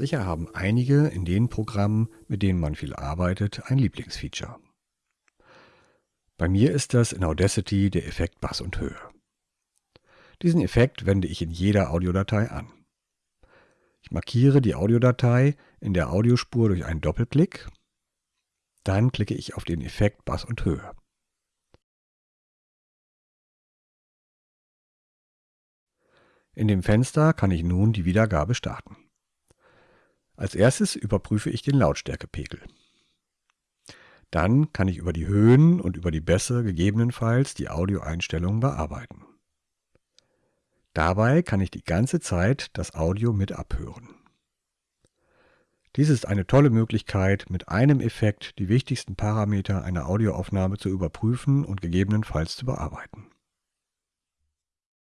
Sicher haben einige in den Programmen, mit denen man viel arbeitet, ein Lieblingsfeature. Bei mir ist das in Audacity der Effekt Bass und Höhe. Diesen Effekt wende ich in jeder Audiodatei an. Ich markiere die Audiodatei in der Audiospur durch einen Doppelklick. Dann klicke ich auf den Effekt Bass und Höhe. In dem Fenster kann ich nun die Wiedergabe starten. Als erstes überprüfe ich den Lautstärkepegel. Dann kann ich über die Höhen und über die Bässe gegebenenfalls die Audioeinstellungen bearbeiten. Dabei kann ich die ganze Zeit das Audio mit abhören. Dies ist eine tolle Möglichkeit, mit einem Effekt die wichtigsten Parameter einer Audioaufnahme zu überprüfen und gegebenenfalls zu bearbeiten.